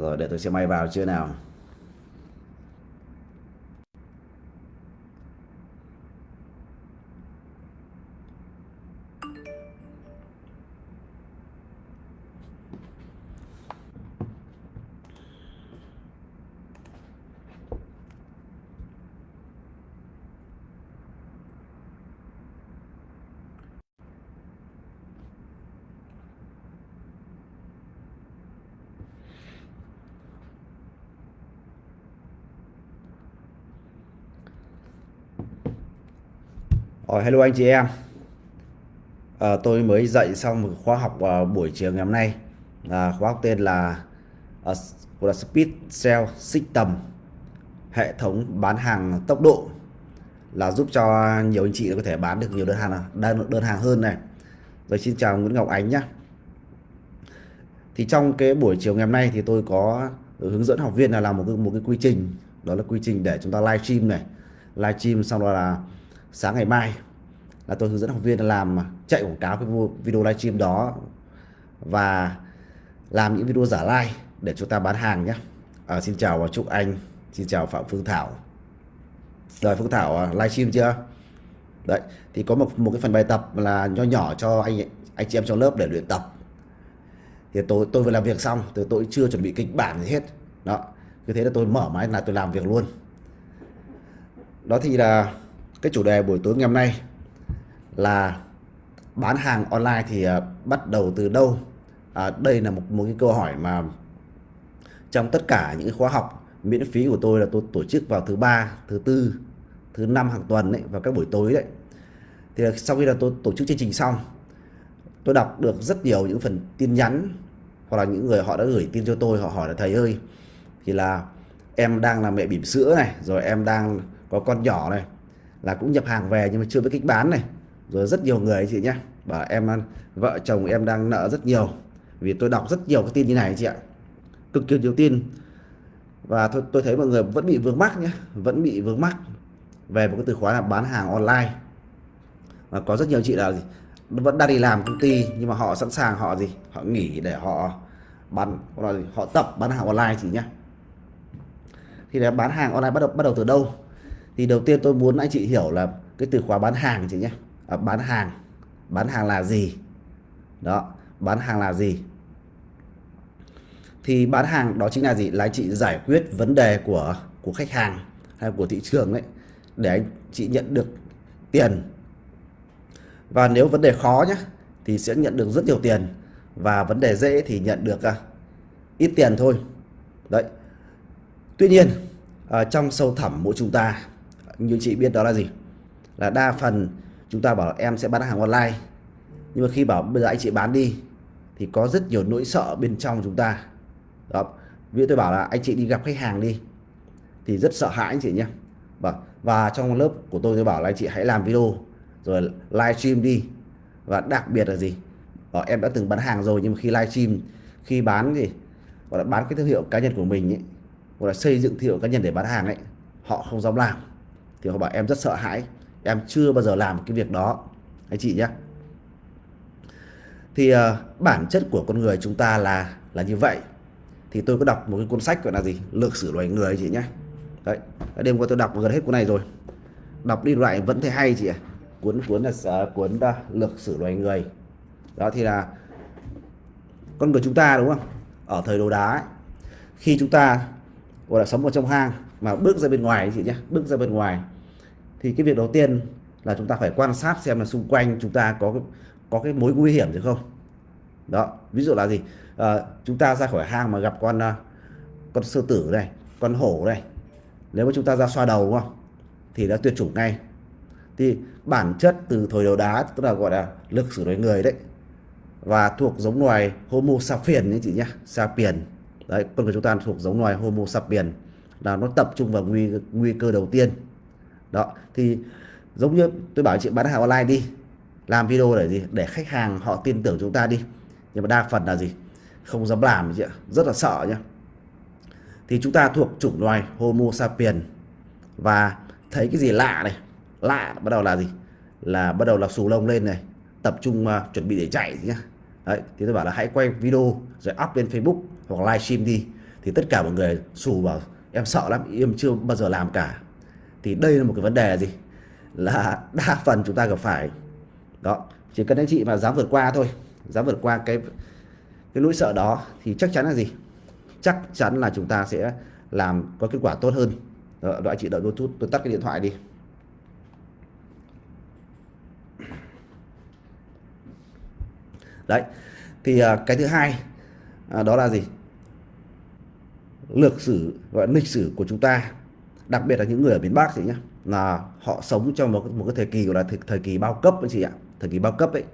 rồi để tôi sẽ may vào chưa nào? Rồi, hello anh chị em. À, Tôi mới dạy xong một khóa học vào buổi chiều ngày hôm nay. À, Khóa học tên là uh, là Speed Sell System Hệ thống bán hàng tốc độ Là giúp cho nhiều anh chị có thể bán được nhiều đơn hàng đơn, đơn hàng hơn này. Rồi xin chào Nguyễn Ngọc Ánh nhé Thì trong cái buổi chiều ngày hôm nay thì tôi có hướng dẫn học viên là làm một cái, một cái quy trình. Đó là quy trình để chúng ta live stream này. Live stream xong rồi là sáng ngày mai là tôi hướng dẫn học viên làm chạy quảng cáo cái video livestream đó và làm những video giả like để chúng ta bán hàng nhé. À, xin chào và chúc anh xin chào phạm phương thảo. Rồi phương thảo à, livestream chưa? Đấy thì có một một cái phần bài tập là nho nhỏ cho anh anh chị em trong lớp để luyện tập. Thì tôi tôi vừa làm việc xong tôi tôi chưa chuẩn bị kịch bản gì hết. Đó cứ thế là tôi mở máy là tôi làm việc luôn. Đó thì là cái chủ đề buổi tối ngày hôm nay là bán hàng online thì à, bắt đầu từ đâu? À, đây là một một cái câu hỏi mà trong tất cả những khóa học miễn phí của tôi là tôi tổ chức vào thứ ba thứ tư thứ năm hàng tuần đấy và các buổi tối đấy. Thì sau khi là tôi tổ chức chương trình xong tôi đọc được rất nhiều những phần tin nhắn hoặc là những người họ đã gửi tin cho tôi họ hỏi là thầy ơi thì là em đang là mẹ bỉm sữa này rồi em đang có con nhỏ này là cũng nhập hàng về nhưng mà chưa biết cách bán này. Rồi rất nhiều người chị nhé bảo em à, vợ chồng em đang nợ rất nhiều. Vì tôi đọc rất nhiều cái tin như này chị ạ. Cực kỳ nhiều tin. Và tôi, tôi thấy mọi người vẫn bị vướng mắc nhé vẫn bị vướng mắc về một cái từ khóa là bán hàng online. Và có rất nhiều chị là gì vẫn đang đi làm công ty nhưng mà họ sẵn sàng họ gì họ nghỉ để họ bán họ, họ tập bán hàng online chị nhé thì là bán hàng online bắt đầu bắt đầu từ đâu? Thì đầu tiên tôi muốn anh chị hiểu là cái từ khóa bán hàng chị nhé. À, bán hàng. Bán hàng là gì? Đó bán hàng là gì? Thì bán hàng đó chính là gì? Là anh chị giải quyết vấn đề của của khách hàng hay của thị trường đấy để anh chị nhận được tiền. Và nếu vấn đề khó nhé thì sẽ nhận được rất nhiều tiền. Và vấn đề dễ thì nhận được à, ít tiền thôi. Đấy. Tuy nhiên à, trong sâu thẳm mỗi chúng ta như chị biết đó là gì? Là đa phần chúng ta bảo em sẽ bán hàng online. Nhưng mà khi bảo bây giờ anh chị bán đi thì có rất nhiều nỗi sợ bên trong chúng ta. Đó. Vì tôi bảo là anh chị đi gặp khách hàng đi thì rất sợ hãi anh chị nhé. Và, và trong lớp của tôi tôi bảo là anh chị hãy làm video rồi livestream đi. Và đặc biệt là gì? Bảo em đã từng bán hàng rồi nhưng mà khi livestream khi bán thì gọi là bán cái thương hiệu cá nhân của mình ấy gọi là xây dựng thương hiệu cá nhân để bán hàng ấy họ không dám làm thì họ bảo em rất sợ hãi. Em chưa bao giờ làm cái việc đó. Anh chị nhé. Thì uh, bản chất của con người chúng ta là là như vậy. Thì tôi có đọc một cái cuốn sách gọi là gì? Lược sử loài người chị nhé. Đấy đêm qua tôi đọc gần hết cuốn này rồi. Đọc đi lại vẫn thấy hay chị ạ. Cuốn cuốn là uh, cuốn ờ, uh, lược sử loài người. Đó thì là con người chúng ta đúng không? Ở thời đồ đá ấy, khi chúng ta gọi là sống ở trong hang mà bước ra bên ngoài chị nhé bước ra bên ngoài. Thì cái việc đầu tiên là chúng ta phải quan sát xem là xung quanh chúng ta có có cái mối nguy hiểm gì không. Đó ví dụ là gì? À, chúng ta ra khỏi hang mà gặp con ờ, con sư tử này con hổ này. Nếu mà chúng ta ra xoa đầu đúng không? Thì đã tuyệt chủng ngay. Thì bản chất từ thời đầu đá tức là gọi là lực sử đối người đấy. Và thuộc giống loài Homo sapiens nhé chị nhé sapiens. Đấy con người chúng ta thuộc giống loài Homo sapiens là nó tập trung vào nguy nguy cơ đầu tiên. Đó thì giống như tôi bảo chị bán hàng online đi làm video để gì? Để khách hàng họ tin tưởng chúng ta đi. Nhưng mà đa phần là gì? Không dám làm chị ạ rất là sợ nhá. Thì chúng ta thuộc chủng loài Homo sapiens. Và thấy cái gì lạ này? Lạ bắt đầu là gì? Là bắt đầu là xù lông lên này tập trung uh, chuẩn bị để chạy nhá. Đấy thì tôi bảo là hãy quay video rồi up lên Facebook hoặc livestream đi. Thì tất cả mọi người xù vào em sợ lắm em chưa bao giờ làm cả. Thì đây là một cái vấn đề gì? Là đa phần chúng ta gặp phải. Đó chỉ cần anh chị mà dám vượt qua thôi dám vượt qua cái cái nỗi sợ đó thì chắc chắn là gì? Chắc chắn là chúng ta sẽ làm có kết quả tốt hơn. Đó, đó chị đợi tôi chút tôi tắt cái điện thoại đi. Đấy thì à, cái thứ hai à, đó là gì? Lược sử gọi lịch sử của chúng ta đặc biệt là những người ở miền Bắc thì nhá là họ sống trong một một cái thời kỳ gọi là thời, thời kỳ bao cấp anh chị ạ thời kỳ bao cấp ấy.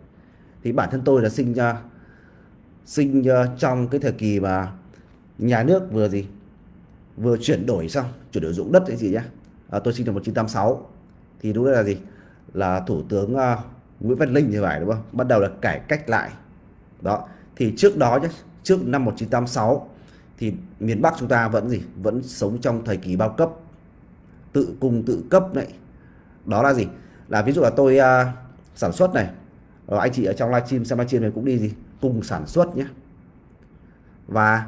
Thì bản thân tôi là sinh ra sinh à, trong cái thời kỳ mà nhà nước vừa gì vừa chuyển đổi xong chuyển đổi dụng đất anh gì nhá. À, tôi sinh năm 1986 thì lúc là gì là thủ tướng uh, Nguyễn Văn Linh như vậy đúng không? Bắt đầu là cải cách lại. Đó thì trước đó nhé trước năm 1986 thì miền Bắc chúng ta vẫn gì? Vẫn sống trong thời kỳ bao cấp tự cung tự cấp này đó là gì? Là ví dụ là tôi uh, sản xuất này rồi anh chị ở trong livestream xem livestream này cũng đi gì? Cùng sản xuất nhé. Và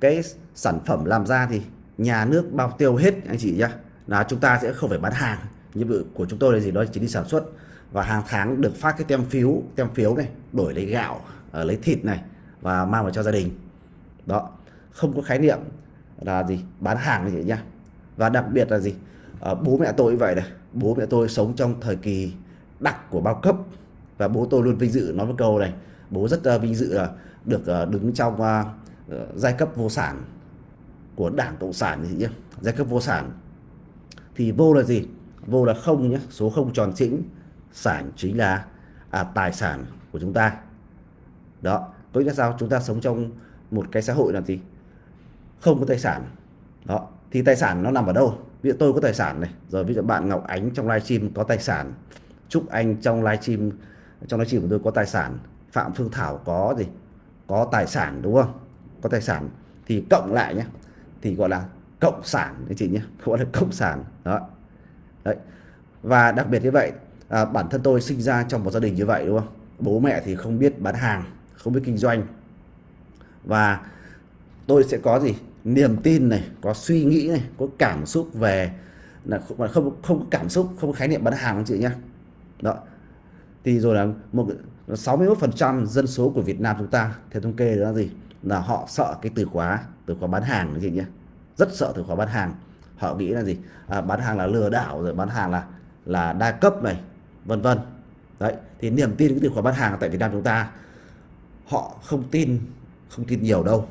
cái sản phẩm làm ra thì nhà nước bao tiêu hết anh chị nhá. Là chúng ta sẽ không phải bán hàng. Nhiệm vụ của chúng tôi là gì? Đó chỉ đi sản xuất. Và hàng tháng được phát cái tem phiếu tem phiếu này đổi lấy gạo ờ, lấy thịt này và mang vào cho gia đình đó không có khái niệm là gì bán hàng gì nhá. Và đặc biệt là gì? À, bố mẹ tôi vậy này. Bố mẹ tôi sống trong thời kỳ đặc của bao cấp. Và bố tôi luôn vinh dự nói một câu này. Bố rất uh, vinh dự là được uh, đứng trong uh, giai cấp vô sản của đảng cộng sản gì nhá. Giai cấp vô sản. Thì vô là gì? Vô là không nhé số không tròn chỉnh sản chính là à, tài sản của chúng ta. Đó có nghĩa là sao? Chúng ta sống trong một cái xã hội là gì? Không có tài sản. Đó thì tài sản nó nằm ở đâu? Ví dụ tôi có tài sản này rồi ví dụ bạn Ngọc Ánh trong livestream có tài sản Trúc Anh trong livestream trong livestream của tôi có tài sản Phạm Phương Thảo có gì? Có tài sản đúng không? Có tài sản. Thì cộng lại nhé thì gọi là cộng sản anh chị nhé gọi là cộng sản. Đó. Đấy. Và đặc biệt như vậy à, bản thân tôi sinh ra trong một gia đình như vậy đúng không? Bố mẹ thì không biết bán hàng không biết kinh doanh và tôi sẽ có gì? Niềm tin này có suy nghĩ này có cảm xúc về là không không không có cảm xúc không có khái niệm bán hàng anh chị nhé đó. Thì rồi là một 61% dân số của Việt Nam chúng ta theo thống kê đó là gì? Là họ sợ cái từ khóa từ khóa bán hàng anh chị nhé rất sợ từ khóa bán hàng. Họ nghĩ là gì? À, bán hàng là lừa đảo rồi bán hàng là là đa cấp này vân vân. Đấy thì niềm tin cái từ khóa bán hàng tại Việt Nam chúng ta họ không tin không tin nhiều đâu.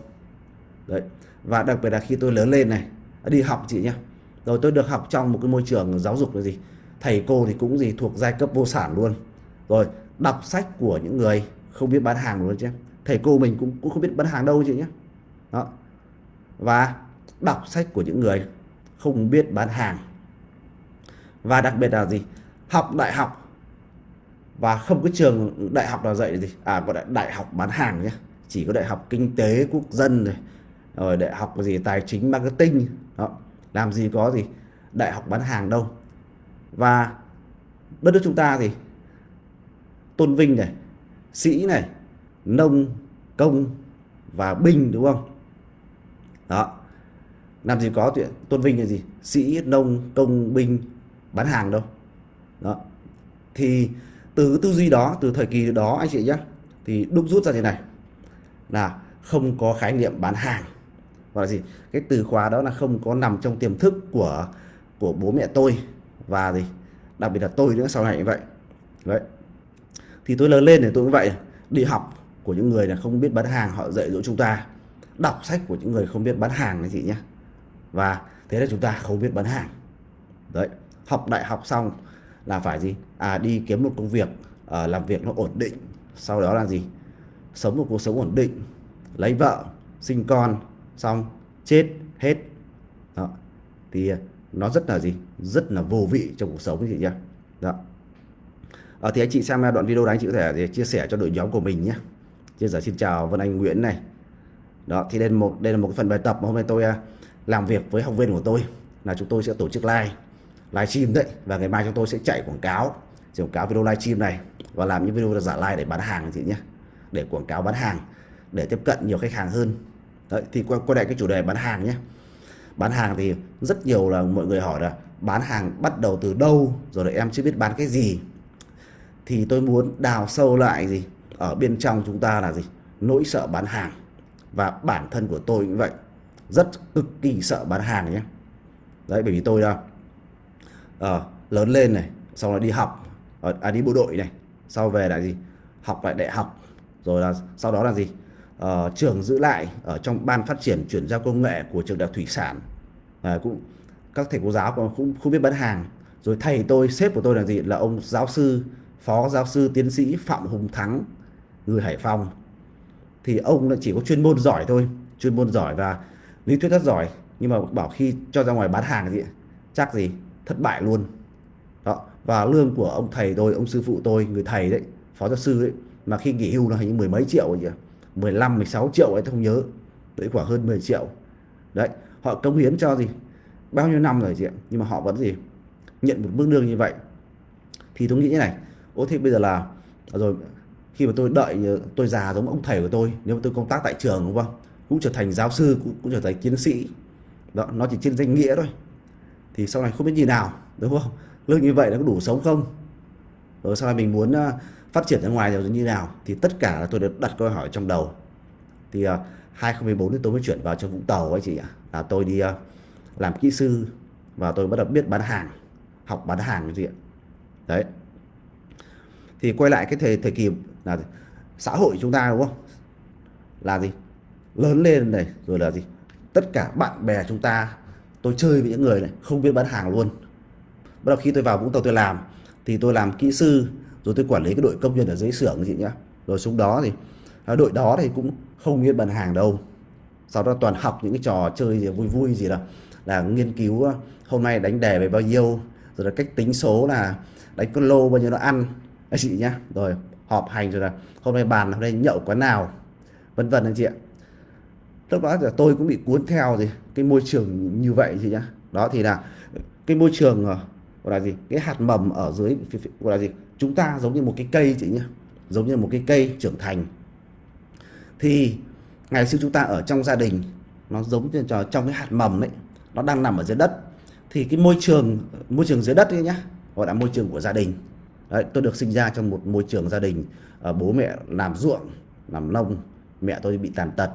Đấy. Và đặc biệt là khi tôi lớn lên này, đi học chị nhé rồi tôi được học trong một cái môi trường giáo dục là gì? Thầy cô thì cũng gì thuộc giai cấp vô sản luôn. Rồi, đọc sách của những người không biết bán hàng luôn chứ. Thầy cô mình cũng cũng không biết bán hàng đâu chị nhé đó. Và đọc sách của những người không biết bán hàng. Và đặc biệt là gì? Học đại học. Và không có trường đại học nào dạy gì? À gọi là đại học bán hàng nhé chỉ có đại học kinh tế quốc dân rồi rồi đại học gì tài chính marketing, đó, làm gì có gì đại học bán hàng đâu. Và đất nước chúng ta thì tôn vinh này, sĩ này, nông, công và binh, đúng không? Đó, làm gì có chuyện tôn vinh là gì? Sĩ, nông, công, binh bán hàng đâu. Đó, thì từ tư duy đó, từ thời kỳ đó anh chị nhé thì đúc rút ra thế này là không có khái niệm bán hàng. Và là gì? Cái từ khóa đó là không có nằm trong tiềm thức của của bố mẹ tôi và gì? Đặc biệt là tôi nữa sau này như vậy. Đấy. Thì tôi lớn lên thì tôi cũng vậy. Đi học của những người là không biết bán hàng họ dạy dỗ chúng ta. Đọc sách của những người không biết bán hàng này chị nhé. Và thế là chúng ta không biết bán hàng. Đấy. Học đại học xong là phải gì? À đi kiếm một công việc à, làm việc nó ổn định. Sau đó là gì? Sống một cuộc sống ổn định lấy vợ sinh con xong chết hết. Đó. Thì à, nó rất là gì? Rất là vô vị trong cuộc sống chị nhé đó. À, thì anh chị xem à, đoạn video đấy anh chị có thể à, chia sẻ cho đội nhóm của mình nhé chia sẻ xin chào Vân Anh Nguyễn này. Đó thì đây là một đây là một cái phần bài tập mà hôm nay tôi làm việc với học viên của tôi. Là chúng tôi sẽ tổ chức live live stream đấy. Và ngày mai chúng tôi sẽ chạy quảng cáo quảng cáo video live stream này và làm những video giả live để bán hàng chị nhé để quảng cáo bán hàng để tiếp cận nhiều khách hàng hơn. Đấy thì quay, lại cái chủ đề bán hàng nhé. Bán hàng thì rất nhiều là mọi người hỏi là bán hàng bắt đầu từ đâu rồi là em chưa biết bán cái gì. Thì tôi muốn đào sâu lại gì ở bên trong chúng ta là gì? Nỗi sợ bán hàng. Và bản thân của tôi cũng vậy rất cực kỳ sợ bán hàng nhé. Đấy bởi vì tôi là à, lớn lên này sau đó đi học ờ, à, đi bộ đội này sau về lại gì? Học lại đại học rồi là sau đó là gì? Ờ, trường giữ lại ở trong ban phát triển chuyển giao công nghệ của trường đại học thủy sản. À, cũng các thầy cô giáo cũng không, không biết bán hàng. Rồi thầy tôi sếp của tôi là gì? Là ông giáo sư phó giáo sư tiến sĩ phạm hùng thắng người hải phòng. Thì ông chỉ có chuyên môn giỏi thôi chuyên môn giỏi và lý thuyết rất giỏi. Nhưng mà bảo khi cho ra ngoài bán hàng gì chắc gì thất bại luôn. Đó và lương của ông thầy tôi ông sư phụ tôi người thầy đấy phó giáo sư đấy mà khi nghỉ hưu là hình như mười mấy triệu vậy 15 16 triệu ấy tôi không nhớ. Đấy khoảng hơn 10 triệu. Đấy họ công hiến cho gì? Bao nhiêu năm rồi chị ạ? Nhưng mà họ vẫn gì? Nhận một mức lương như vậy. Thì tôi nghĩ như này. Ô thế bây giờ là à rồi khi mà tôi đợi tôi già giống ông thầy của tôi nếu mà tôi công tác tại trường đúng không? Cũng trở thành giáo sư cũng, cũng trở thành tiến sĩ. Đó nó chỉ trên danh nghĩa thôi. Thì sau này không biết gì nào đúng không? Lương như vậy nó có đủ sống không? Rồi sau này mình muốn à, phát triển ra ngoài rồi như nào thì tất cả là tôi được đặt câu hỏi trong đầu. Thì ờ, uh, 2014 thì tôi mới chuyển vào cho Vũng Tàu ấy chị ạ. Là tôi đi uh, làm kỹ sư và tôi bắt đầu biết bán hàng học bán hàng cái gì ạ. Đấy. Thì quay lại cái thời thời kỳ là gì? xã hội chúng ta đúng không? Là gì? Lớn lên này rồi là gì? Tất cả bạn bè chúng ta tôi chơi với những người này không biết bán hàng luôn. Bắt đầu khi tôi vào Vũng Tàu tôi làm thì tôi làm kỹ sư rồi tôi quản lý cái đội công nhân ở dưới xưởng chị nhá. Rồi xuống đó thì à, đội đó thì cũng không biết bàn hàng đâu. Sau đó toàn học những cái trò chơi gì vui vui gì đó là nghiên cứu à, hôm nay đánh đề về bao nhiêu rồi là cách tính số là đánh con lô bao nhiêu nó ăn. Anh chị nhá. Rồi họp hành rồi là hôm nay bàn hôm nay nhậu quán nào vân vân anh chị ạ. Lúc đó là tôi cũng bị cuốn theo gì cái môi trường như vậy chị nhá. Đó thì là cái môi trường à, gọi là gì? Cái hạt mầm ở dưới gọi là gì? Chúng ta giống như một cái cây chị nhé, giống như một cái cây trưởng thành. Thì ngày xưa chúng ta ở trong gia đình nó giống như trong cái hạt mầm đấy nó đang nằm ở dưới đất. Thì cái môi trường môi trường dưới đất ấy nhá gọi là môi trường của gia đình. Đấy, tôi được sinh ra trong một môi trường gia đình à, bố mẹ làm ruộng làm nông mẹ tôi bị tàn tật.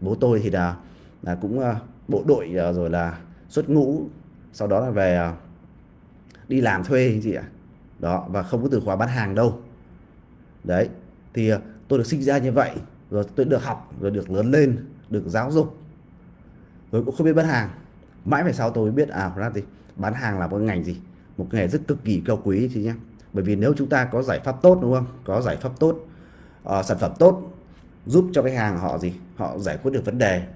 Bố tôi thì là là cũng ờ, bộ đội ờ, rồi là xuất ngũ sau đó là về đi làm thuê gì ạ đó và không có từ khóa bán hàng đâu. Đấy thì ờ, tôi được sinh ra như vậy rồi tôi được học rồi được lớn lên được giáo dục. Rồi cũng không biết bán hàng. Mãi về sau tôi mới biết à ra gì bán hàng là một ngành gì? Một nghề rất cực kỳ cao quý chị nhé. Bởi vì nếu chúng ta có giải pháp tốt đúng không? Có giải pháp tốt uh, sản phẩm tốt giúp cho khách hàng họ gì? Họ giải quyết được vấn đề.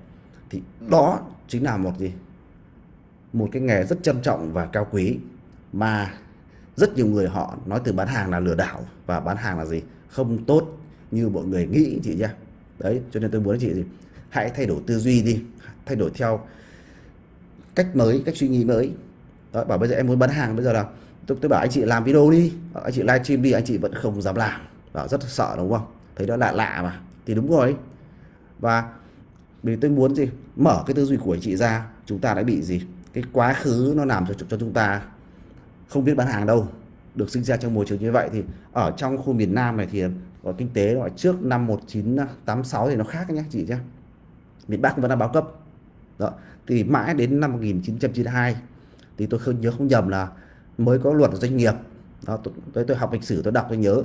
Thì đó chính là một gì? Một cái nghề rất trân trọng và cao quý mà rất nhiều người họ nói từ bán hàng là lừa đảo. Và bán hàng là gì? Không tốt như mọi người nghĩ chị nhé đấy cho nên tôi muốn chị gì? Hãy thay đổi tư duy đi. Thay đổi theo cách mới cách suy nghĩ mới. Đó, bảo bây giờ em muốn bán hàng bây giờ là tôi, tôi bảo anh chị làm video đi. Anh chị livestream đi anh chị vẫn không dám làm. Bảo rất sợ đúng không? Thấy đó lạ lạ mà. Thì đúng rồi. Và vì tôi muốn gì? Mở cái tư duy của anh chị ra chúng ta đã bị gì? Cái quá khứ nó làm cho cho chúng ta không biết bán hàng đâu được sinh ra trong môi trường như vậy thì ở trong khu miền Nam này thì có kinh tế gọi trước năm 1986 thì nó khác nhé chị nhé. Miền Bắc vẫn là báo cấp. Đó thì mãi đến năm 1992 thì tôi không nhớ không nhầm là mới có luật doanh nghiệp. Đó tôi, tôi học lịch sử tôi đọc tôi nhớ.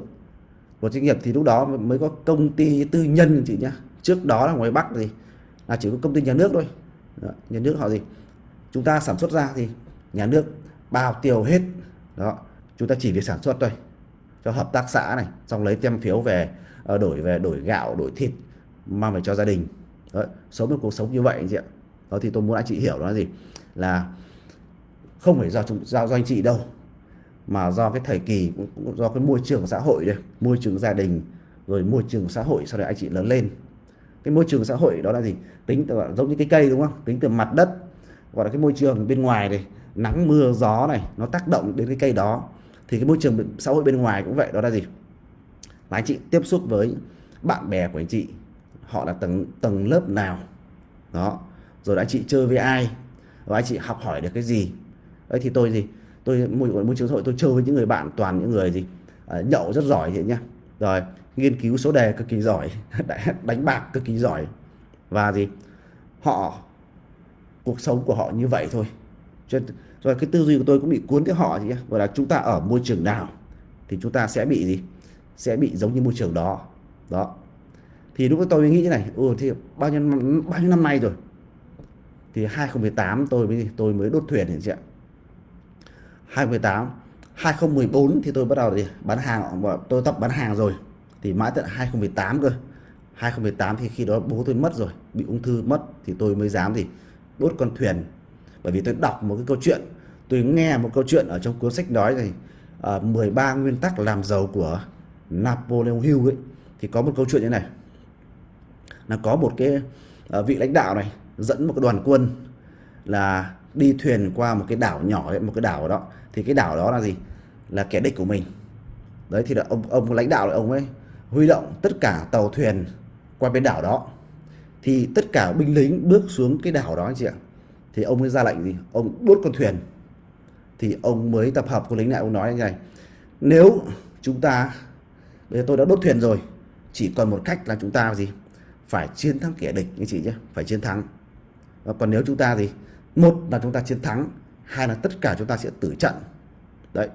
Luật doanh nghiệp thì lúc đó mới có công ty tư nhân chị nhé. Trước đó là ngoài Bắc thì là chỉ có công ty nhà nước thôi. Đó, nhà nước họ gì chúng ta sản xuất ra thì nhà nước bao tiêu hết. Đó chúng ta chỉ việc sản xuất thôi cho hợp tác xã này xong lấy tem phiếu về ờ, đổi về đổi gạo đổi thịt mang về cho gia đình. Đó, sống một cuộc sống như vậy anh chị ạ. Đó thì tôi muốn anh chị hiểu đó là gì? Là không phải do chúng do, do anh chị đâu mà do cái thời kỳ cũng do cái môi trường xã hội đây môi trường gia đình rồi môi trường xã hội sau đấy anh chị lớn lên. Cái môi trường xã hội đó là gì? Tính từ giống như cái cây đúng không? Tính từ mặt đất gọi là cái môi trường bên ngoài này nắng mưa gió này nó tác động đến cái cây đó thì cái môi trường xã hội bên ngoài cũng vậy đó là gì? Là anh chị tiếp xúc với bạn bè của anh chị họ là tầng tầng lớp nào? Đó rồi anh chị chơi với ai? Và anh chị học hỏi được cái gì? Đấy thì tôi gì tôi môi môi trường xã hội tôi chơi với những người bạn toàn những người gì? À, nhậu rất giỏi vậy nhá. Rồi nghiên cứu số đề cực kỳ giỏi đánh bạc cực kỳ giỏi. Và gì? Họ cuộc sống của họ như vậy thôi cho rồi cái tư duy của tôi cũng bị cuốn theo họ gì gọi là chúng ta ở môi trường nào thì chúng ta sẽ bị gì? Sẽ bị giống như môi trường đó. Đó. Thì lúc đó tôi mới nghĩ như này ừ thì bao nhiêu bao nhiêu năm nay rồi? Thì 2018 tôi mới tôi mới đốt thuyền thì chị ạ. 2018 2014 thì tôi bắt đầu thì bán hàng tôi tập bán hàng rồi. Thì mãi tận 2018 cơ. 2018 thì khi đó bố tôi mất rồi, bị ung thư mất thì tôi mới dám thì đốt con thuyền bởi vì tôi đọc một cái câu chuyện tôi nghe một câu chuyện ở trong cuốn sách nói này uh, 13 nguyên tắc làm giàu của Napoleon Hill ấy thì có một câu chuyện như này. Là có một cái uh, vị lãnh đạo này dẫn một cái đoàn quân là đi thuyền qua một cái đảo nhỏ ấy, một cái đảo đó. Thì cái đảo đó là gì? Là kẻ địch của mình. Đấy thì là ông ông lãnh đạo ông ấy huy động tất cả tàu thuyền qua bên đảo đó. Thì tất cả binh lính bước xuống cái đảo đó anh chị ạ thì ông mới ra lệnh gì? Ông đốt con thuyền. Thì ông mới tập hợp quân lính lại. Ông nói như này, nếu chúng ta, bây giờ tôi đã đốt thuyền rồi, chỉ còn một cách là chúng ta gì? Phải chiến thắng kẻ địch, anh chị nhé, phải chiến thắng. Và còn nếu chúng ta gì? Một là chúng ta chiến thắng, hai là tất cả chúng ta sẽ tử trận. Đấy.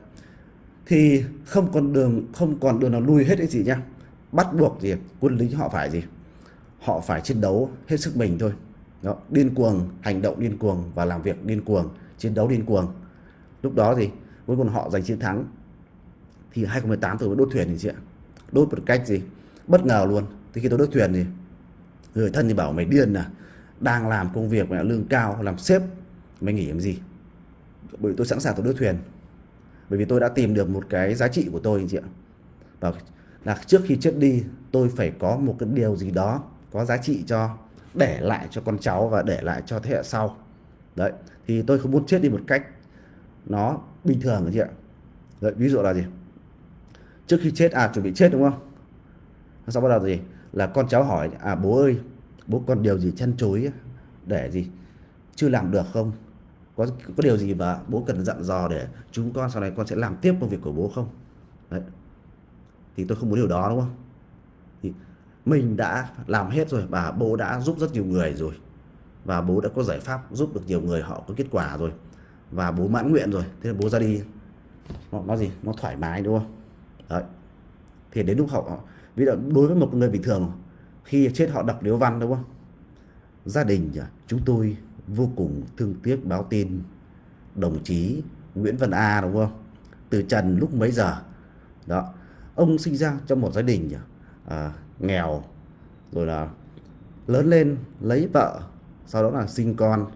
Thì không còn đường, không còn đường nào lui hết cái gì nhá bắt buộc gì? Quân lính họ phải gì? Họ phải chiến đấu hết sức mình thôi đó, điên cuồng hành động điên cuồng và làm việc điên cuồng chiến đấu điên cuồng. Lúc đó thì cuối cùng họ giành chiến thắng. Thì 2018 tôi mới đốt thuyền thì chị ạ. Đốt một cách gì? Bất ngờ luôn. Thì khi tôi đốt thuyền thì người thân thì bảo mày điên à? Đang làm công việc mà lương cao làm sếp mày nghỉ làm gì? Bởi tôi sẵn sàng tôi đốt thuyền. Bởi vì tôi đã tìm được một cái giá trị của tôi chị ạ. Và là trước khi chết đi tôi phải có một cái điều gì đó có giá trị cho để lại cho con cháu và để lại cho thế hệ sau. Đấy thì tôi không muốn chết đi một cách nó bình thường chị ạ. Đấy, ví dụ là gì? Trước khi chết à chuẩn bị chết đúng không? Sau bắt đầu gì? Là con cháu hỏi à bố ơi bố còn điều gì chăn chối để gì? Chưa làm được không? Có có điều gì mà bố cần dặn dò để chúng con sau này con sẽ làm tiếp công việc của bố không? Đấy. Thì tôi không muốn điều đó đúng không? Mình đã làm hết rồi và bố đã giúp rất nhiều người rồi. Và bố đã có giải pháp giúp được nhiều người họ có kết quả rồi. Và bố mãn nguyện rồi. Thế là bố ra đi. Nó, nó gì? Nó thoải mái đúng không? Đấy. Thì đến lúc họ ví dụ đối với một người bình thường khi chết họ đọc điếu văn đúng không? Gia đình chúng tôi vô cùng thương tiếc báo tin đồng chí Nguyễn Văn A đúng không? Từ trần lúc mấy giờ? Đó. Ông sinh ra trong một gia đình à, nghèo rồi là lớn lên lấy vợ sau đó là sinh con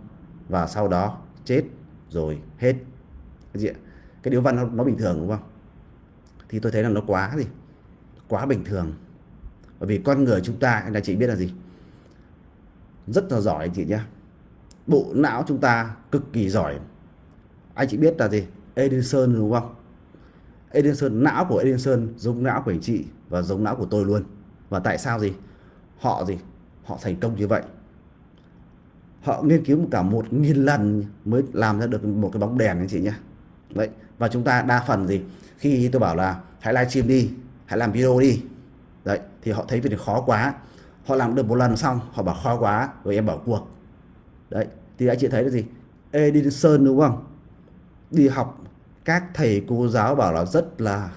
và sau đó chết rồi hết. Cái gì cái điếu văn nó, nó bình thường đúng không? Thì tôi thấy là nó quá gì? Quá bình thường. Bởi vì con người chúng ta anh chị biết là gì? Rất là giỏi anh chị nhé bộ não chúng ta cực kỳ giỏi. Anh chị biết là gì? Edison đúng không? Edison não của Edison giống não của anh chị và giống não của tôi luôn và tại sao gì? Họ gì? Họ thành công như vậy. Họ nghiên cứu cả một nghìn lần mới làm ra được một cái bóng đèn anh chị nhé. Đấy và chúng ta đa phần gì? Khi tôi bảo là, hãy livestream đi, hãy làm video đi. Đấy, thì họ thấy việc này khó quá. Họ làm được một lần xong, họ bảo khó quá, rồi em bảo cuộc. Đấy, thì anh chị thấy là gì? Edison đúng không? Đi học, các thầy cô giáo bảo là rất là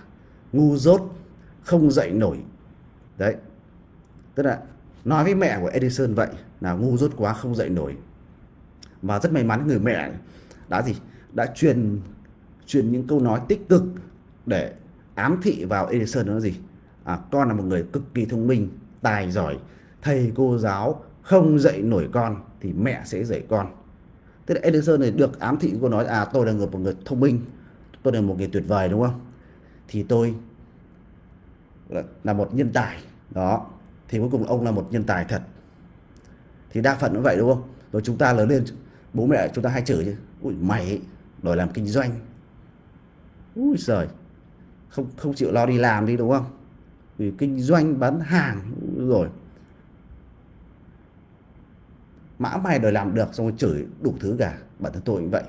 ngu dốt, không dạy nổi đấy. Tức là nói với mẹ của Edison vậy là ngu dốt quá không dạy nổi. Và rất may mắn người mẹ đã gì? Đã truyền truyền những câu nói tích cực để ám thị vào Edison đó là gì? À, con là một người cực kỳ thông minh tài giỏi thầy cô giáo không dạy nổi con thì mẹ sẽ dạy con. Thế là Edison này được ám thị cô nói à tôi là người một người thông minh tôi là một người tuyệt vời đúng không? Thì tôi là một nhân tài. Đó. Thì cuối cùng ông là một nhân tài thật. Thì đa phần cũng vậy đúng không? Rồi chúng ta lớn lên bố mẹ chúng ta hay chửi chứ. Ui mày đòi làm kinh doanh. Ui giời. Không không chịu lo đi làm đi đúng không? Vì kinh doanh bán hàng rồi. Mã mày đòi làm được xong rồi chửi đủ thứ cả. Bản thân tôi cũng vậy.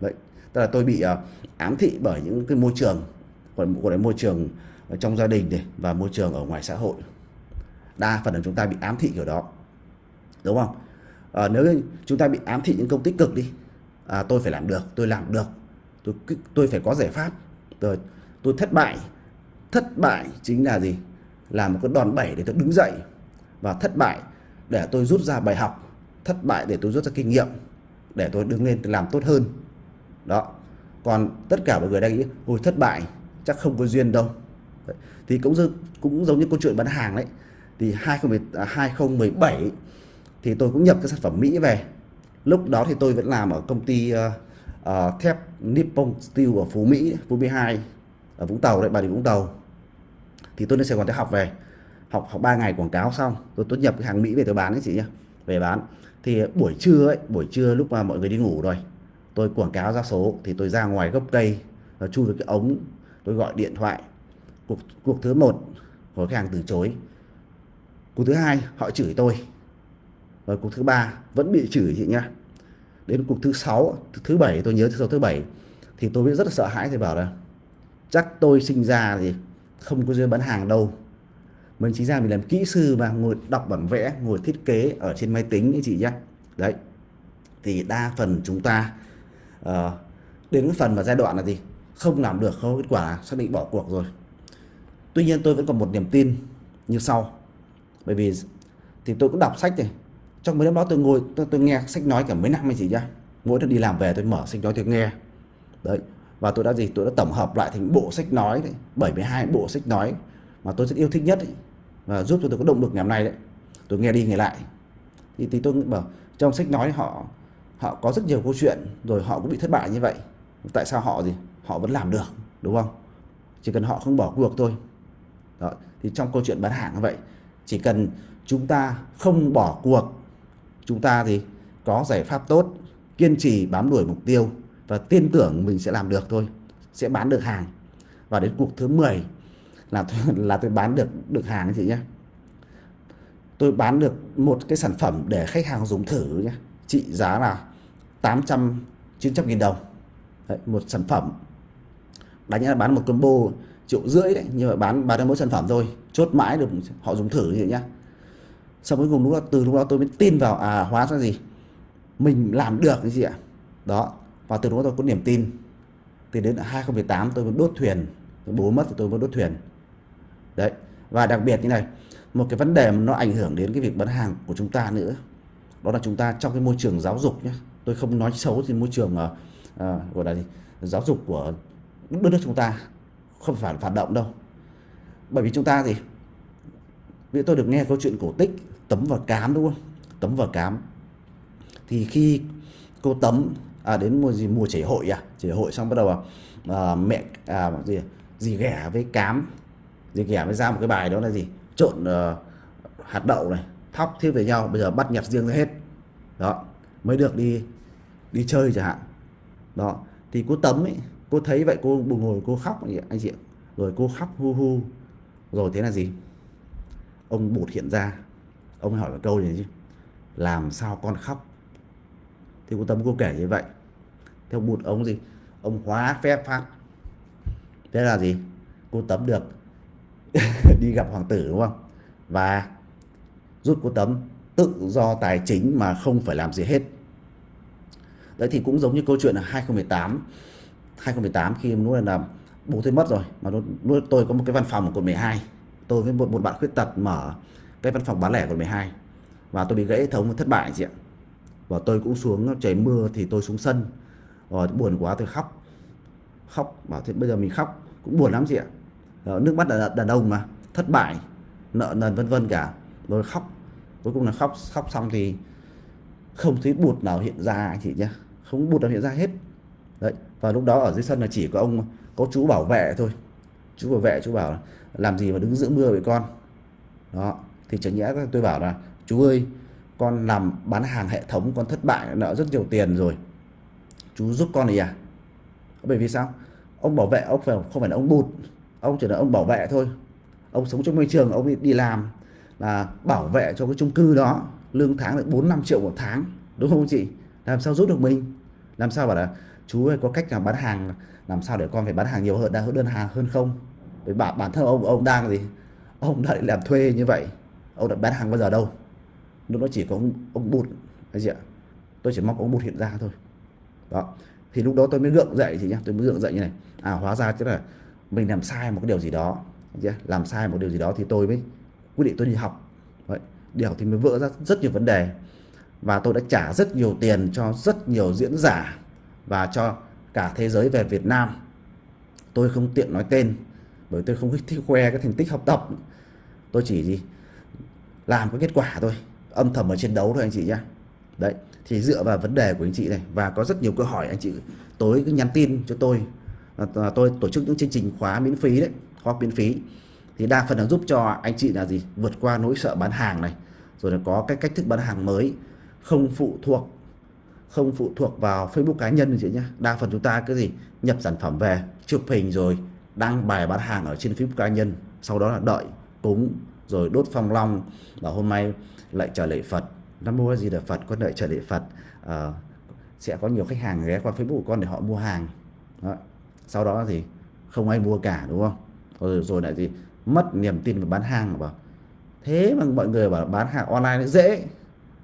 Vậy tức là tôi bị uh, ám thị bởi những cái môi trường còn gọi là môi trường trong gia đình này và môi trường ở ngoài xã hội. Đa phần là chúng ta bị ám thị kiểu đó đúng không? À, nếu chúng ta bị ám thị những công tích cực đi à, tôi phải làm được tôi làm được tôi tôi phải có giải pháp. Tôi tôi thất bại thất bại chính là gì? Là một cái đòn bẩy để tôi đứng dậy và thất bại để tôi rút ra bài học thất bại để tôi rút ra kinh nghiệm để tôi đứng lên làm tốt hơn. Đó còn tất cả mọi người đang nghĩ ôi thất bại chắc không có duyên đâu đấy. thì cũng cũng giống như câu chuyện bán hàng đấy. Thì 2017 à, thì tôi cũng nhập cái sản phẩm Mỹ về. Lúc đó thì tôi vẫn làm ở công ty uh, uh, thép Nippon Steel ở Phú Mỹ Phú Mỹ 2 ở Vũng Tàu đấy Bà Rịa Vũng Tàu. Thì tôi lên Sài Gòn để học về. Học học 3 ngày quảng cáo xong tôi tôi nhập cái hàng Mỹ về tôi bán đấy chị nhá về bán. Thì buổi trưa ấy buổi trưa lúc mà mọi người đi ngủ rồi tôi quảng cáo ra số thì tôi ra ngoài gốc cây chui vào cái ống tôi gọi điện thoại cuộc cuộc thứ một của khách hàng từ chối. Cuộc thứ hai họ chửi tôi. Và cuộc thứ ba vẫn bị chửi chị nhá. Đến cuộc thứ sáu thứ bảy tôi nhớ thứ sáu thứ bảy thì tôi biết rất là sợ hãi thì bảo là chắc tôi sinh ra thì không có duyên bán hàng đâu. Mình chính ra mình làm kỹ sư mà ngồi đọc bản vẽ ngồi thiết kế ở trên máy tính như chị nhé đấy. Thì đa phần chúng ta uh, đến cái phần mà giai đoạn là gì? Không làm được không kết quả xác định bỏ cuộc rồi tuy nhiên tôi vẫn còn một niềm tin như sau. Bởi vì thì tôi cũng đọc sách này. Trong mấy năm đó tôi ngồi tôi, tôi nghe sách nói cả mấy năm hay gì nhá. Mỗi lần đi làm về tôi mở sách nói tôi nghe. Đấy và tôi đã gì? Tôi đã tổng hợp lại thành bộ sách nói đấy 72 bộ sách nói mà tôi rất yêu thích nhất ấy, và giúp cho tôi có động lực ngày hôm nay đấy. Tôi nghe đi nghe lại. Thì, thì tôi bảo trong sách nói họ họ có rất nhiều câu chuyện rồi họ cũng bị thất bại như vậy. Tại sao họ gì? Họ vẫn làm được đúng không? Chỉ cần họ không bỏ cuộc thôi đó. thì trong câu chuyện bán hàng như vậy chỉ cần chúng ta không bỏ cuộc chúng ta thì có giải pháp tốt kiên trì bám đuổi mục tiêu và tin tưởng mình sẽ làm được thôi sẽ bán được hàng. Và đến cuộc thứ 10 là là tôi bán được được hàng chị nhé tôi bán được một cái sản phẩm để khách hàng dùng thử nhé trị giá là 800 900 nghìn đồng. Đấy, một sản phẩm. Đánh là bán một combo triệu rưỡi đấy. Nhưng mà bán bán được mỗi sản phẩm thôi. Chốt mãi được họ dùng thử như vậy nhá. Xong cuối cùng lúc đó từ lúc đó tôi mới tin vào à hóa ra gì? Mình làm được cái gì ạ? Đó. Và từ đó tôi có niềm tin. Thì đến 2018 tôi mới đốt thuyền. Bố mất thì tôi mới đốt thuyền. Đấy. Và đặc biệt như này một cái vấn đề mà nó ảnh hưởng đến cái việc bán hàng của chúng ta nữa đó là chúng ta trong cái môi trường giáo dục nhé tôi không nói xấu thì môi trường uh, uh, gọi là gì? Giáo dục của đất nước chúng ta không phải phản động đâu. Bởi vì chúng ta gì vì tôi được nghe câu chuyện cổ tích tấm và cám đúng không? Tấm và cám. Thì khi cô tấm à, đến mùa gì mùa chảy hội à? Chảy hội xong bắt đầu à, mẹ à, gì gì ghẻ với cám. Gì ghẻ mới ra một cái bài đó là gì? Trộn à, hạt đậu này thóc thiết với nhau bây giờ bắt nhặt riêng ra hết. Đó mới được đi đi chơi chẳng hạn. Đó thì cô tấm ấy cô thấy vậy cô buồn ngồi, cô khóc. Anh chị rồi cô khóc hu hu. Rồi thế là gì? Ông bụt hiện ra. Ông hỏi một câu gì chứ? Làm sao con khóc? Thì cô tâm cô kể như vậy. Theo bụt ông gì? Ông hóa phép pháp thế là gì? Cô tấm được đi gặp hoàng tử, đúng không? Và rút cô tấm tự do tài chính mà không phải làm gì hết. Đấy thì cũng giống như câu chuyện là 2018 2018 khi lúc này là bố tôi mất rồi mà lúc tôi có một cái văn phòng ở quận 12 tôi với một, một bạn khuyết tật mở cái văn phòng bán lẻ quận 12 và tôi bị gãy hệ thống thất bại chị ạ. Và tôi cũng xuống trời mưa thì tôi xuống sân rồi buồn quá tôi khóc khóc bảo thế bây giờ mình khóc cũng buồn lắm chị ạ. Đó, nước mắt là đàn ông mà thất bại nợ nần vân vân cả rồi khóc cuối cùng là khóc khóc xong thì không thấy bụt nào hiện ra anh chị nhé không bụt nào hiện ra hết. Đấy và lúc đó ở dưới sân là chỉ có ông có chú bảo vệ thôi. Chú bảo vệ, chú bảo làm gì mà đứng giữa mưa với con? Đó, thì chẳng nhẽ tôi bảo là, chú ơi, con làm bán hàng hệ thống, con thất bại, nợ rất nhiều tiền rồi. Chú giúp con này à? Bởi vì sao? Ông bảo vệ, ông phải, không phải là ông bụt. Ông chỉ là ông bảo vệ thôi. Ông sống trong môi trường, ông đi làm là bảo vệ cho cái chung cư đó. Lương tháng được 4 5 triệu một tháng, đúng không chị? Làm sao giúp được mình? Làm sao bảo là chú ơi có cách nào bán hàng làm sao để con phải bán hàng nhiều hơn đang đơn hàng hơn không? Với bản bản thân ông ông đang gì? Ông đã làm thuê như vậy ông đã bán hàng bao giờ đâu? Lúc đó chỉ có ông, ông bụt cái gì ạ? Tôi chỉ mong ông bụt hiện ra thôi. Đó thì lúc đó tôi mới gượng dậy thì nhá tôi mới gượng dậy như này. À hóa ra chứ là mình làm sai một cái điều gì đó làm sai một điều gì đó thì tôi mới quyết định tôi đi học. Vậy, đi học thì mới vỡ ra rất nhiều vấn đề. Và tôi đã trả rất nhiều tiền cho rất nhiều diễn giả và cho cả thế giới về Việt Nam. Tôi không tiện nói tên, bởi tôi không thích khoe cái thành tích học tập. Tôi chỉ gì làm cái kết quả thôi, âm thầm ở trên đấu thôi anh chị nhá. Đấy, thì dựa vào vấn đề của anh chị này, và có rất nhiều câu hỏi anh chị tối cứ nhắn tin cho tôi. Là tôi tổ chức những chương trình khóa miễn phí đấy khóa miễn phí. Thì đa phần là giúp cho anh chị là gì? Vượt qua nỗi sợ bán hàng này. Rồi là có cái cách thức bán hàng mới, không phụ thuộc không phụ thuộc vào Facebook cá nhân chị nhé đa phần chúng ta cái gì nhập sản phẩm về chụp hình rồi đăng bài bán hàng ở trên Facebook cá nhân sau đó là đợi cúng rồi đốt phong long và hôm nay lại trở lệ Phật. Nam mua gì là Phật con đợi trở lệ Phật. À, sẽ có nhiều khách hàng ghé qua Facebook của con để họ mua hàng. Đó. sau đó thì không ai mua cả đúng không? Rồi, rồi lại gì mất niềm tin vào bán hàng bảo thế mà mọi người bảo bán hàng online dễ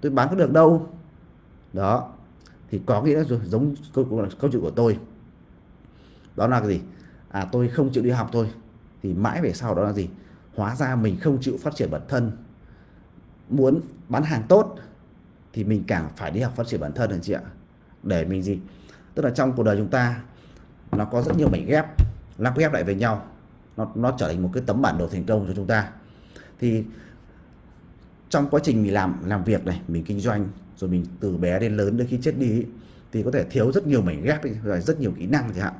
tôi bán có được đâu. Đó thì có nghĩa là giống câu, câu chuyện của tôi. Đó là cái gì? À tôi không chịu đi học thôi. Thì mãi về sau đó là gì? Hóa ra mình không chịu phát triển bản thân. Muốn bán hàng tốt thì mình càng phải đi học phát triển bản thân anh chị ạ? Để mình gì? Tức là trong cuộc đời chúng ta nó có rất nhiều mảnh ghép lắp ghép lại với nhau. Nó nó trở thành một cái tấm bản đồ thành công cho chúng ta. Thì trong quá trình mình làm làm việc này mình kinh doanh rồi mình từ bé đến lớn đến khi chết đi thì có thể thiếu rất nhiều mảnh ghép rồi rất nhiều kỹ năng chẳng hạn.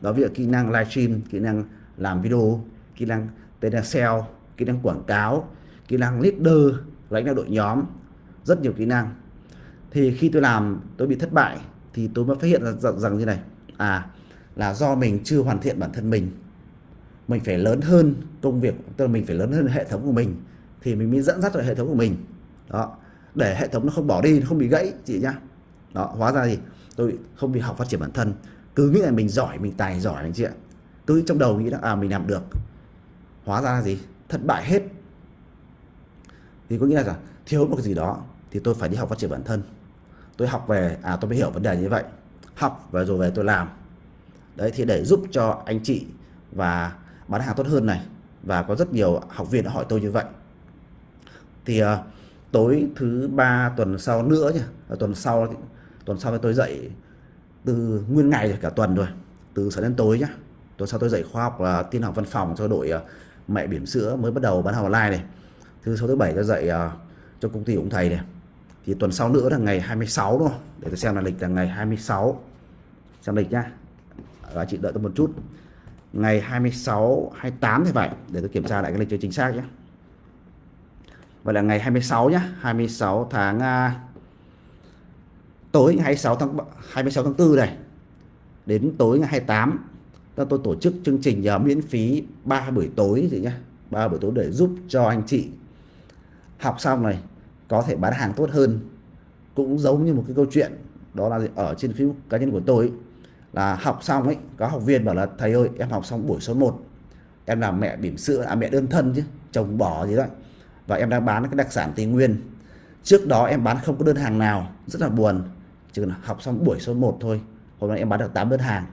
Đó ví dụ kỹ năng livestream kỹ năng làm video kỹ năng tên là sale kỹ năng quảng cáo kỹ năng leader lãnh đạo đội nhóm rất nhiều kỹ năng. Thì khi tôi làm tôi bị thất bại thì tôi mới phát hiện ra rằng, rằng như này. À là do mình chưa hoàn thiện bản thân mình. Mình phải lớn hơn công việc tức là mình phải lớn hơn hệ thống của mình thì mình mới dẫn dắt được hệ thống của mình. Đó để hệ thống nó không bỏ đi nó không bị gãy chị nhá. Đó hóa ra gì tôi không bị học phát triển bản thân. Cứ nghĩ là mình giỏi mình tài giỏi anh chị ạ. Cứ trong đầu nghĩ là à mình làm được. Hóa ra là gì? Thất bại hết. Thì có nghĩa là thiếu một cái gì đó thì tôi phải đi học phát triển bản thân. Tôi học về à tôi mới hiểu vấn đề như vậy. Học và rồi về tôi làm. Đấy thì để giúp cho anh chị và bán hàng tốt hơn này. Và có rất nhiều học viên đã hỏi tôi như vậy. Thì uh, tối thứ ba tuần sau nữa nhỉ? Tuần sau tuần sau tôi dạy từ nguyên ngày rồi cả tuần rồi từ sáng đến tối nhá. Tuần sau tôi dạy khoa học là tin học văn phòng cho đội à, mẹ bỉm sữa mới bắt đầu bán hàng online này. Thứ sáu thứ bảy tôi dạy uh, à, cho công ty ông thầy này. Thì tuần sau nữa là ngày 26 đúng không? Để tôi xem là lịch là ngày 26 xem lịch nhá. Và chị đợi tôi một chút. Ngày 26 28 thì phải để tôi kiểm tra lại cái lịch cho chính xác nhé Vậy là ngày 26 nhá 26 tháng uh, tối 26 tháng 26 tháng 4 này đến tối ngày 28 ta tôi tổ chức chương trình uh, miễn phí 3 buổi tối gì nhá 3 buổi tối để giúp cho anh chị học xong này có thể bán hàng tốt hơn. Cũng giống như một cái câu chuyện đó là ở trên Facebook cá nhân của tôi ấy, là học xong ấy có học viên bảo là thầy ơi em học xong buổi số 1 em làm mẹ bỉm sữa à mẹ đơn thân chứ chồng bỏ gì đó và em đang bán cái đặc sản tây nguyên. Trước đó em bán không có đơn hàng nào rất là buồn. Chỉ cần học xong buổi số 1 thôi hôm nay em bán được 8 đơn hàng.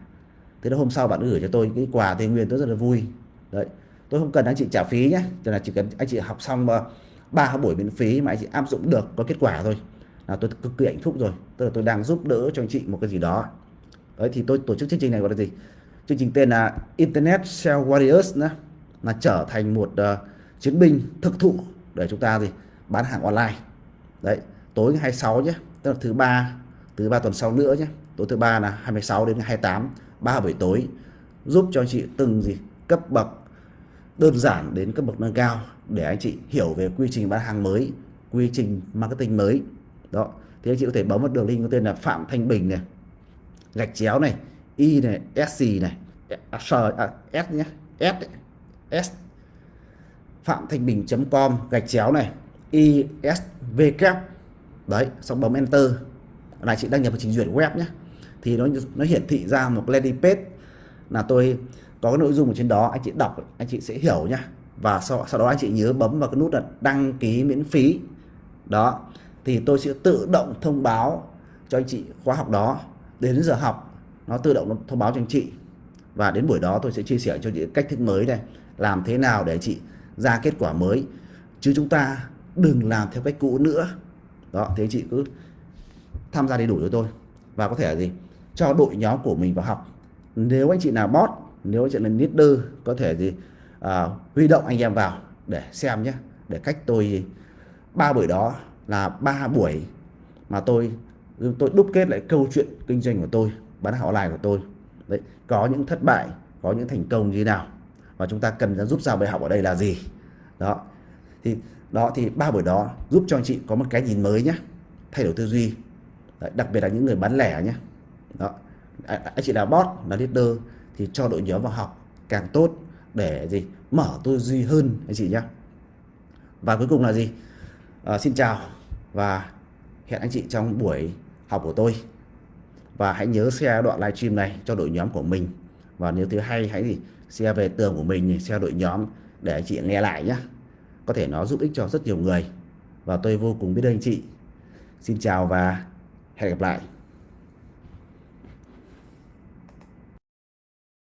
Thế đó hôm sau bạn gửi cho tôi cái quà tây nguyên tôi rất là vui. Đấy tôi không cần anh chị trả phí nhé chỉ là chỉ cần anh chị học xong ờ, ba buổi miễn phí mà anh chị áp dụng được có kết quả thôi là tôi cực kỳ hạnh phúc rồi. Tức là tôi đang giúp đỡ cho anh chị một cái gì đó. Đấy thì tôi tổ chức chương trình này gọi là gì? Chương trình tên là Internet Sales Warriors nữa là trở thành một uh, chiến binh thực thụ để chúng ta gì bán hàng online. Đấy tối ngày 26 nhé tức là thứ ba thứ ba tuần sau nữa nhé. Tối thứ ba là 26 đến 28 ba buổi tối. Giúp cho anh chị từng gì cấp bậc đơn giản đến cấp bậc nâng cao để anh chị hiểu về quy trình bán hàng mới quy trình marketing mới. Đó thì anh chị có thể bấm vào đường link có tên là Phạm Thanh Bình này gạch chéo này y này sc này s, à, s nhé s s phạm thanh bình com gạch chéo này isvk đấy xong bấm enter. Là chị đăng nhập vào trình duyệt web nhé. Thì nó nó hiển thị ra một landing page là tôi có cái nội dung ở trên đó anh chị đọc anh chị sẽ hiểu nhá. Và sau, sau đó anh chị nhớ bấm vào cái nút là đăng ký miễn phí. Đó thì tôi sẽ tự động thông báo cho anh chị khóa học đó. Đến giờ học nó tự động thông báo cho anh chị. Và đến buổi đó tôi sẽ chia sẻ cho chị cách thức mới này làm thế nào để chị ra kết quả mới. Chứ chúng ta đừng làm theo cách cũ nữa. Đó thế chị cứ tham gia đầy đủ cho tôi. Và có thể là gì? Cho đội nhóm của mình vào học. Nếu anh chị nào bot nếu anh chị là leader có thể gì à, huy động anh em vào để xem nhé. Để cách tôi ba buổi đó là ba buổi mà tôi tôi đúc kết lại câu chuyện kinh doanh của tôi bán hàng online của tôi. Đấy có những thất bại có những thành công như thế nào và chúng ta cần giúp ra bài học ở đây là gì? Đó. Thì đó thì ba buổi đó giúp cho anh chị có một cái nhìn mới nhé thay đổi tư duy. Đấy, đặc biệt là những người bán lẻ nhé đó. À, à, anh chị là boss là leader thì cho đội nhóm vào học càng tốt để gì? Mở tư duy hơn anh chị nhé và cuối cùng là gì? À, xin chào và hẹn anh chị trong buổi học của tôi. Và hãy nhớ share đoạn livestream này cho đội nhóm của mình. Và nếu thứ hay hãy gì? Share về tường của mình share đội nhóm, để anh chị nghe lại nhé có thể nó giúp ích cho rất nhiều người. Và tôi vô cùng biết ơn anh chị. Xin chào và hẹn gặp lại.